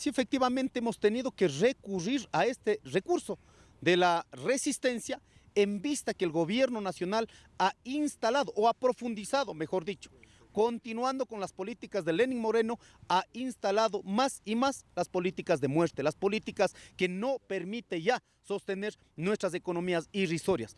sí efectivamente hemos tenido que recurrir a este recurso de la resistencia en vista que el gobierno nacional ha instalado o ha profundizado, mejor dicho, continuando con las políticas de Lenin Moreno, ha instalado más y más las políticas de muerte, las políticas que no permite ya sostener nuestras economías irrisorias.